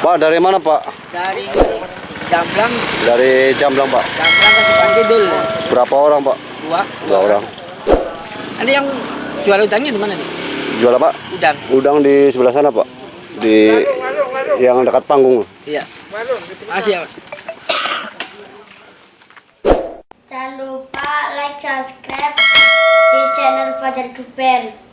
Pak dari mana Pak? Dari Jamblang, Dari Jamblang Pak. Jamblang ke Simpang Kidul. Berapa orang Pak? Dua. Dua orang. Ada yang jual udangnya di mana nih? Jual apa? Udang. Udang di sebelah sana Pak. Di yang dekat panggung. Iya. Makasih ya mas. Jangan lupa like, subscribe di channel Fajar Duper.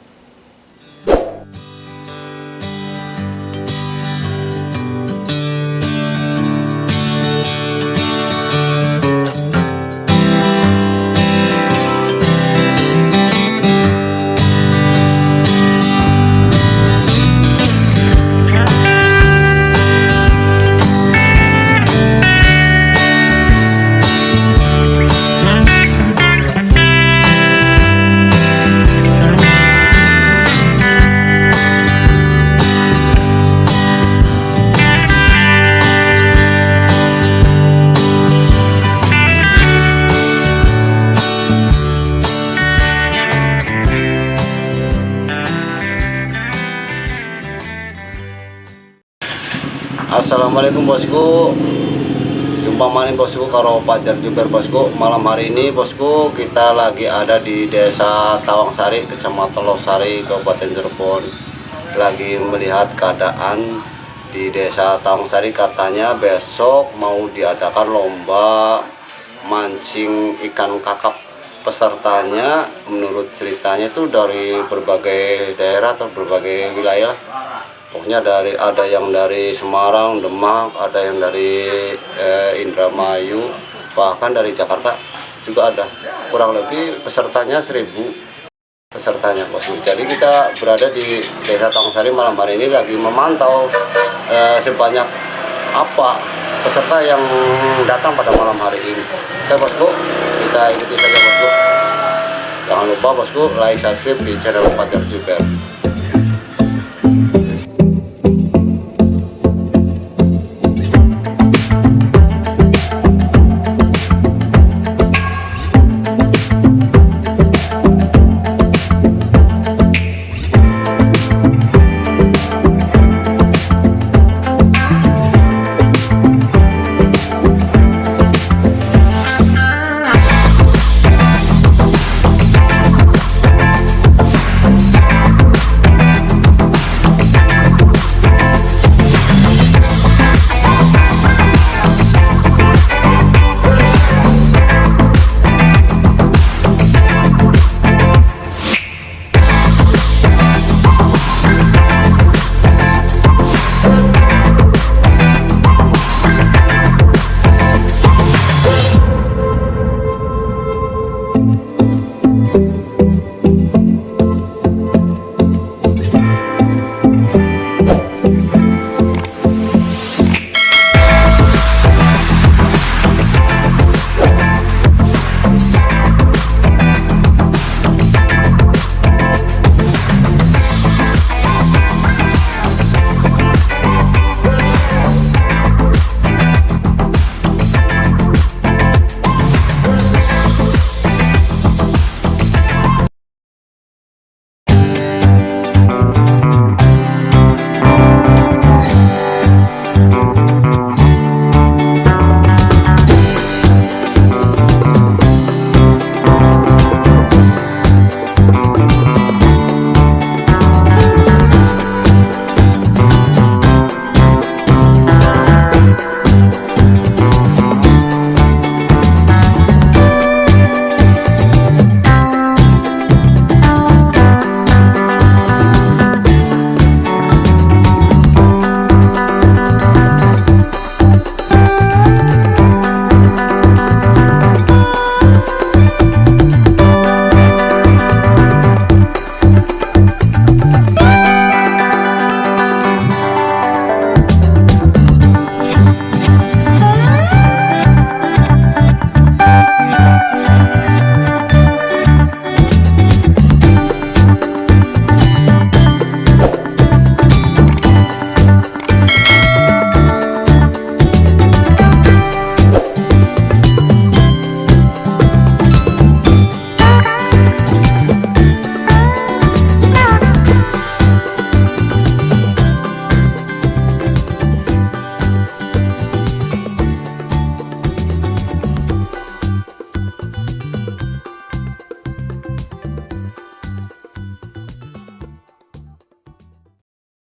Assalamualaikum bosku. Jumpa maning bosku karo Pajar Jumper bosku. Malam hari ini bosku kita lagi ada di desa Tawangsari Kecamatan Losari Kabupaten Cirebon. Lagi melihat keadaan di desa Tawangsari Katanya besok mau diadakan lomba mancing ikan kakap. Pesertanya menurut ceritanya itu dari berbagai daerah atau berbagai wilayah pokoknya dari ada yang dari Semarang, Demak, ada yang dari eh, Indramayu, bahkan dari Jakarta juga ada. Kurang lebih pesertanya seribu pesertanya bosku. Jadi kita berada di Desa Tangsari malam hari ini lagi memantau eh, sebanyak apa peserta yang datang pada malam hari ini. Oke bosku, kita ikuti saja bosku. Jangan lupa bosku like, subscribe di channel Pajar juga.